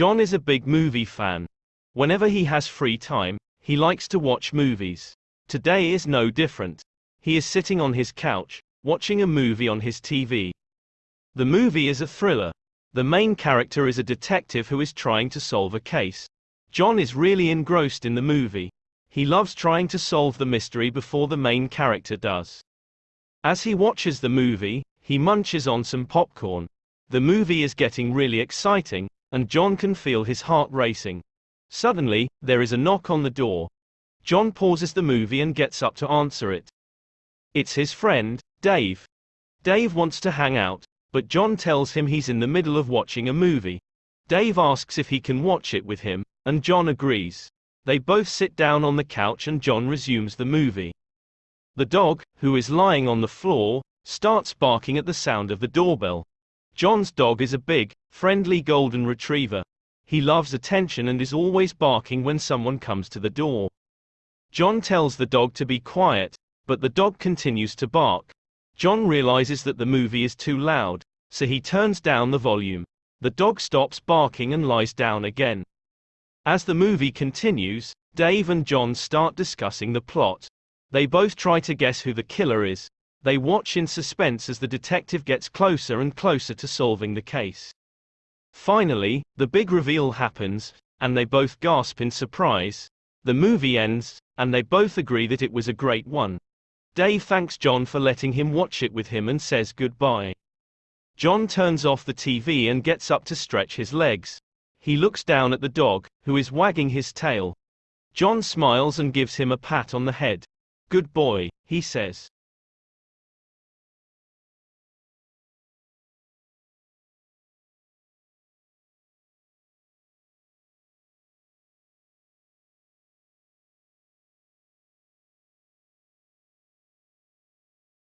John is a big movie fan. Whenever he has free time, he likes to watch movies. Today is no different. He is sitting on his couch, watching a movie on his TV. The movie is a thriller. The main character is a detective who is trying to solve a case. John is really engrossed in the movie. He loves trying to solve the mystery before the main character does. As he watches the movie, he munches on some popcorn. The movie is getting really exciting, and John can feel his heart racing. Suddenly, there is a knock on the door. John pauses the movie and gets up to answer it. It's his friend, Dave. Dave wants to hang out, but John tells him he's in the middle of watching a movie. Dave asks if he can watch it with him, and John agrees. They both sit down on the couch and John resumes the movie. The dog, who is lying on the floor, starts barking at the sound of the doorbell. John's dog is a big, friendly golden retriever. He loves attention and is always barking when someone comes to the door. John tells the dog to be quiet, but the dog continues to bark. John realizes that the movie is too loud, so he turns down the volume. The dog stops barking and lies down again. As the movie continues, Dave and John start discussing the plot. They both try to guess who the killer is. They watch in suspense as the detective gets closer and closer to solving the case. Finally, the big reveal happens, and they both gasp in surprise. The movie ends, and they both agree that it was a great one. Dave thanks John for letting him watch it with him and says goodbye. John turns off the TV and gets up to stretch his legs. He looks down at the dog, who is wagging his tail. John smiles and gives him a pat on the head. Good boy, he says.